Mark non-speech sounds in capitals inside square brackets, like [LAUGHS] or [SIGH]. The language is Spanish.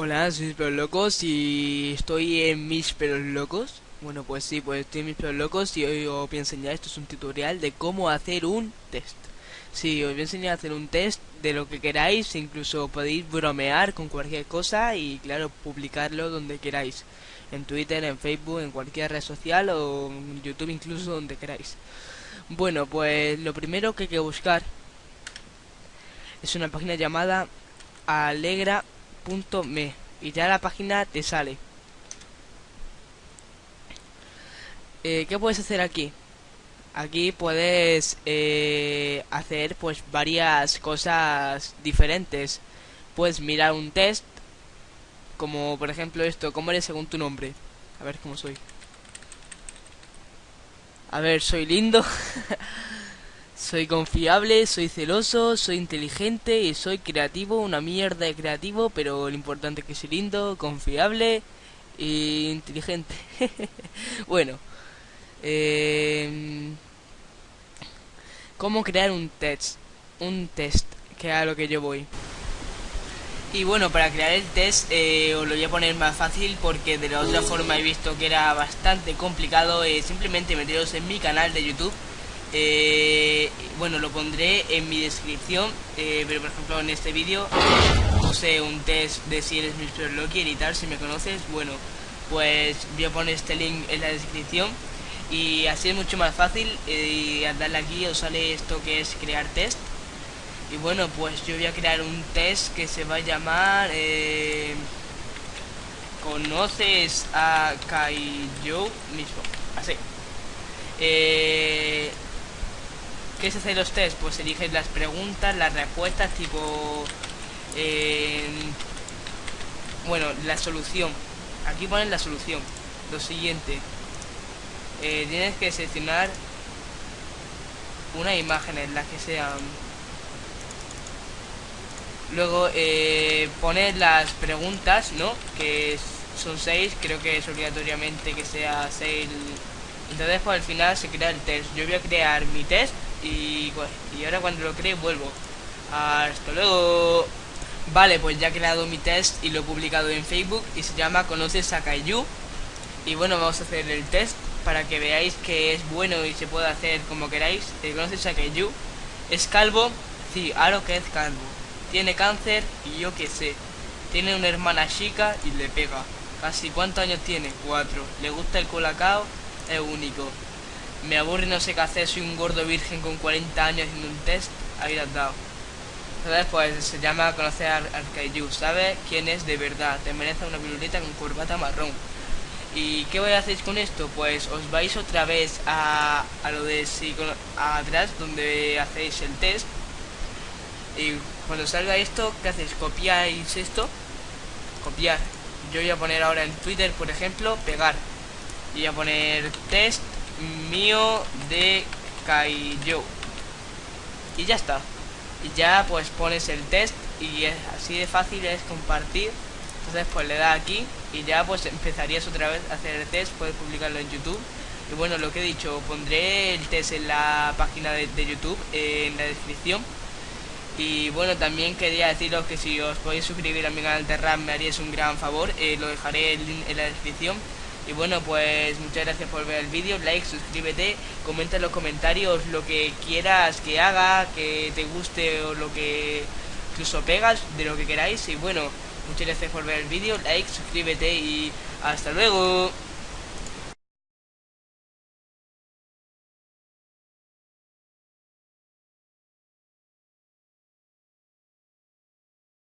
Hola, soy mis pelos locos y estoy en mis pelos locos. Bueno, pues sí, pues estoy en mis pelos locos y hoy os voy a enseñar, esto es un tutorial de cómo hacer un test. Sí, os voy a enseñar a hacer un test de lo que queráis, incluso podéis bromear con cualquier cosa y claro, publicarlo donde queráis. En Twitter, en Facebook, en cualquier red social o en YouTube incluso donde queráis. Bueno, pues lo primero que hay que buscar es una página llamada Alegra me y ya la página te sale. Eh, ¿Qué puedes hacer aquí? Aquí puedes eh, hacer pues varias cosas diferentes. Puedes mirar un test, como por ejemplo esto, ¿cómo eres según tu nombre? A ver cómo soy. A ver, soy lindo. [LAUGHS] Soy confiable, soy celoso, soy inteligente y soy creativo, una mierda de creativo, pero lo importante es que soy lindo, confiable e inteligente. [LAUGHS] bueno, eh, ¿cómo crear un test? Un test, que a lo que yo voy. Y bueno, para crear el test eh, os lo voy a poner más fácil porque de la otra forma he visto que era bastante complicado. Eh, simplemente meteros en mi canal de YouTube eh, bueno, lo pondré en mi descripción, eh, pero por ejemplo en este vídeo puse un test de si eres Mr. Loki y tal, si me conoces, bueno, pues voy a poner este link en la descripción y así es mucho más fácil eh, y al darle aquí os sale esto que es crear test y bueno, pues yo voy a crear un test que se va a llamar eh, ¿Conoces a Kaijo mismo? Así eh, ¿Qué es hacer los test? Pues eliges las preguntas, las respuestas, tipo... Eh, bueno, la solución. Aquí ponen la solución. Lo siguiente. Eh, tienes que seleccionar una imagen en la que sean... Luego eh, poner las preguntas, ¿no? Que son seis, creo que es obligatoriamente que sea seis. Entonces, pues al final se crea el test. Yo voy a crear mi test y, y ahora cuando lo cree vuelvo. Hasta luego. Vale, pues ya he creado mi test y lo he publicado en Facebook y se llama Conoces a Kaiju. Y bueno, vamos a hacer el test para que veáis que es bueno y se puede hacer como queráis. Eh, ¿Conoces a? ¿Es calvo? Sí, ahora que es calvo. Tiene cáncer y yo qué sé. Tiene una hermana chica y le pega. Casi cuántos años tiene? Cuatro. ¿Le gusta el colacao? Es único. Me aburre no sé qué hacer, soy un gordo virgen con 40 años haciendo un test, ahí has dado. Entonces pues se llama conocer al Kaiju, ¿sabes quién es de verdad? Te merece una piruleta con corbata marrón. ¿Y qué voy a hacer con esto? Pues os vais otra vez a, a lo de si, atrás donde hacéis el test. Y cuando salga esto, ¿qué hacéis? Copiáis esto. Copiar. Yo voy a poner ahora en Twitter, por ejemplo, pegar. Y voy a poner test mío de Kaijo. Y ya está. Y ya pues pones el test y es así de fácil es compartir. Entonces pues le da aquí y ya pues empezarías otra vez a hacer el test, puedes publicarlo en YouTube. Y bueno, lo que he dicho, pondré el test en la página de, YouTube, en la descripción. Y bueno, también quería deciros que si os podéis suscribir a mi canal de RAM me haríais un gran favor, eh, lo dejaré en la descripción. Y bueno, pues muchas gracias por ver el vídeo, like, suscríbete, comenta en los comentarios lo que quieras que haga, que te guste o lo que incluso pegas, de lo que queráis. Y bueno, muchas gracias por ver el vídeo, like, suscríbete y hasta luego.